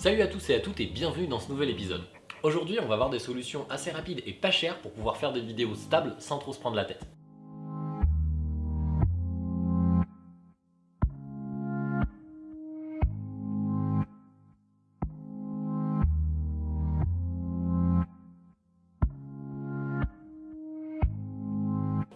Salut à tous et à toutes et bienvenue dans ce nouvel épisode. Aujourd'hui on va voir des solutions assez rapides et pas chères pour pouvoir faire des vidéos stables sans trop se prendre la tête.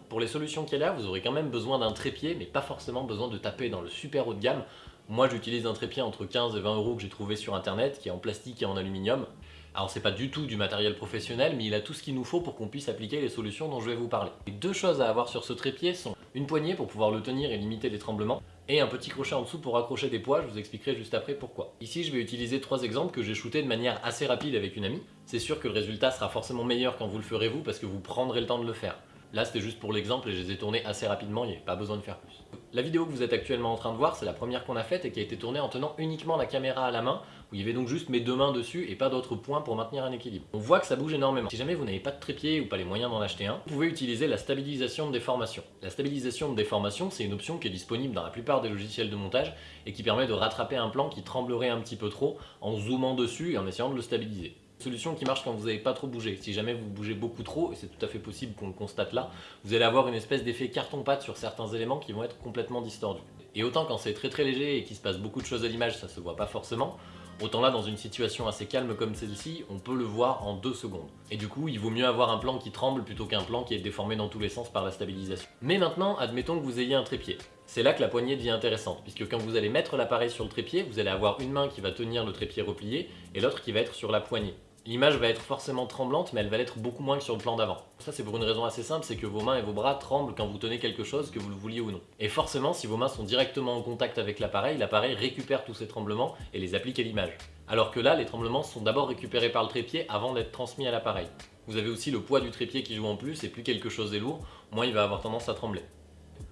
Pour les solutions qu'il y a vous aurez quand même besoin d'un trépied, mais pas forcément besoin de taper dans le super haut de gamme. Moi j'utilise un trépied entre 15 et 20 euros que j'ai trouvé sur internet, qui est en plastique et en aluminium. Alors c'est pas du tout du matériel professionnel, mais il a tout ce qu'il nous faut pour qu'on puisse appliquer les solutions dont je vais vous parler. Les deux choses à avoir sur ce trépied sont une poignée pour pouvoir le tenir et limiter les tremblements, et un petit crochet en dessous pour accrocher des poids, je vous expliquerai juste après pourquoi. Ici je vais utiliser trois exemples que j'ai shootés de manière assez rapide avec une amie. C'est sûr que le résultat sera forcément meilleur quand vous le ferez vous, parce que vous prendrez le temps de le faire. Là c'était juste pour l'exemple et je les ai tournés assez rapidement, il n'y avait pas besoin de faire plus. La vidéo que vous êtes actuellement en train de voir, c'est la première qu'on a faite et qui a été tournée en tenant uniquement la caméra à la main, où il y avait donc juste mes deux mains dessus et pas d'autres points pour maintenir un équilibre. On voit que ça bouge énormément. Si jamais vous n'avez pas de trépied ou pas les moyens d'en acheter un, vous pouvez utiliser la stabilisation de déformation. La stabilisation de déformation, c'est une option qui est disponible dans la plupart des logiciels de montage et qui permet de rattraper un plan qui tremblerait un petit peu trop en zoomant dessus et en essayant de le stabiliser solution qui marche quand vous n'avez pas trop bougé. Si jamais vous bougez beaucoup trop, et c'est tout à fait possible qu'on le constate là, vous allez avoir une espèce d'effet carton-pâte sur certains éléments qui vont être complètement distordus. Et autant quand c'est très très léger et qu'il se passe beaucoup de choses à l'image, ça se voit pas forcément, Autant là, dans une situation assez calme comme celle-ci, on peut le voir en deux secondes. Et du coup, il vaut mieux avoir un plan qui tremble plutôt qu'un plan qui est déformé dans tous les sens par la stabilisation. Mais maintenant, admettons que vous ayez un trépied. C'est là que la poignée devient intéressante, puisque quand vous allez mettre l'appareil sur le trépied, vous allez avoir une main qui va tenir le trépied replié et l'autre qui va être sur la poignée l'image va être forcément tremblante, mais elle va l'être beaucoup moins que sur le plan d'avant. Ça c'est pour une raison assez simple, c'est que vos mains et vos bras tremblent quand vous tenez quelque chose, que vous le vouliez ou non. Et forcément, si vos mains sont directement en contact avec l'appareil, l'appareil récupère tous ces tremblements et les applique à l'image. Alors que là, les tremblements sont d'abord récupérés par le trépied avant d'être transmis à l'appareil. Vous avez aussi le poids du trépied qui joue en plus, et plus quelque chose est lourd, moins il va avoir tendance à trembler.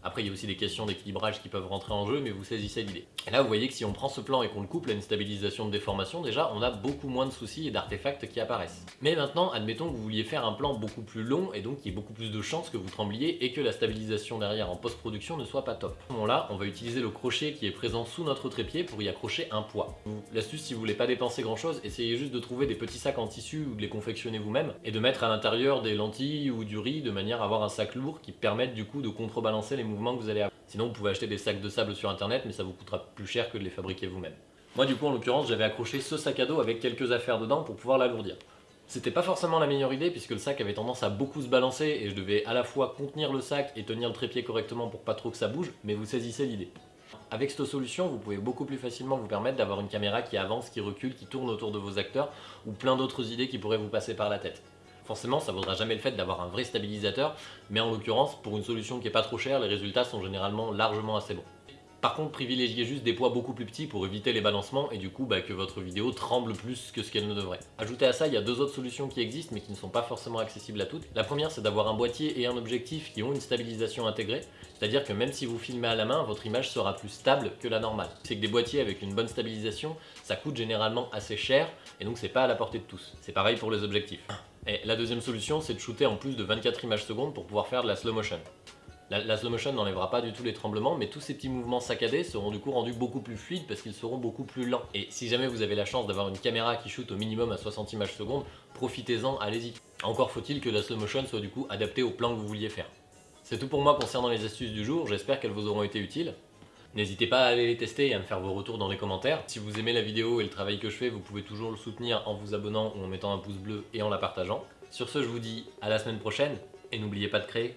Après, il y a aussi des questions d'équilibrage qui peuvent rentrer en jeu, mais vous saisissez l'idée. Et là, vous voyez que si on prend ce plan et qu'on le couple à une stabilisation de déformation, déjà, on a beaucoup moins de soucis et d'artefacts qui apparaissent. Mais maintenant, admettons que vous vouliez faire un plan beaucoup plus long, et donc il y ait beaucoup plus de chances que vous trembliez et que la stabilisation derrière en post-production ne soit pas top. À ce moment-là, on va utiliser le crochet qui est présent sous notre trépied pour y accrocher un poids. L'astuce, si vous voulez pas dépenser grand-chose, essayez juste de trouver des petits sacs en tissu ou de les confectionner vous-même, et de mettre à l'intérieur des lentilles ou du riz de manière à avoir un sac lourd qui permette du coup de contrebalancer les mouvements que vous allez avoir. Sinon, vous pouvez acheter des sacs de sable sur internet, mais ça vous coûtera plus cher que de les fabriquer vous-même. Moi, du coup, en l'occurrence, j'avais accroché ce sac à dos avec quelques affaires dedans pour pouvoir l'alourdir. C'était pas forcément la meilleure idée puisque le sac avait tendance à beaucoup se balancer et je devais à la fois contenir le sac et tenir le trépied correctement pour pas trop que ça bouge, mais vous saisissez l'idée. Avec cette solution, vous pouvez beaucoup plus facilement vous permettre d'avoir une caméra qui avance, qui recule, qui tourne autour de vos acteurs ou plein d'autres idées qui pourraient vous passer par la tête. Forcément, ça vaudra jamais le fait d'avoir un vrai stabilisateur, mais en l'occurrence, pour une solution qui est pas trop chère, les résultats sont généralement largement assez bons. Par contre, privilégiez juste des poids beaucoup plus petits pour éviter les balancements et du coup bah, que votre vidéo tremble plus que ce qu'elle ne devrait. Ajoutez à ça, il y a deux autres solutions qui existent mais qui ne sont pas forcément accessibles à toutes. La première, c'est d'avoir un boîtier et un objectif qui ont une stabilisation intégrée, c'est-à-dire que même si vous filmez à la main, votre image sera plus stable que la normale. C'est que des boîtiers avec une bonne stabilisation, ça coûte généralement assez cher et donc c'est pas à la portée de tous. C'est pareil pour les objectifs. Et la deuxième solution, c'est de shooter en plus de 24 images secondes pour pouvoir faire de la slow motion. La, slow motion n'enlèvera pas du tout les tremblements, mais tous ces petits mouvements saccadés seront du coup rendus beaucoup plus fluides parce qu'ils seront beaucoup plus lents. Et si jamais vous avez la chance d'avoir une caméra qui shoot au minimum à 60 images secondes, profitez-en, allez-y. Encore faut-il que la slow motion soit du coup adaptée au plan que vous vouliez faire. C'est tout pour moi concernant les astuces du jour, j'espère qu'elles vous auront été utiles. N'hésitez pas à aller les tester et à me faire vos retours dans les commentaires. Si vous aimez la vidéo et le travail que je fais, vous pouvez toujours le soutenir en vous abonnant ou en mettant un pouce bleu et en la partageant. Sur ce, je vous dis à la semaine prochaine et n'oubliez pas de créer.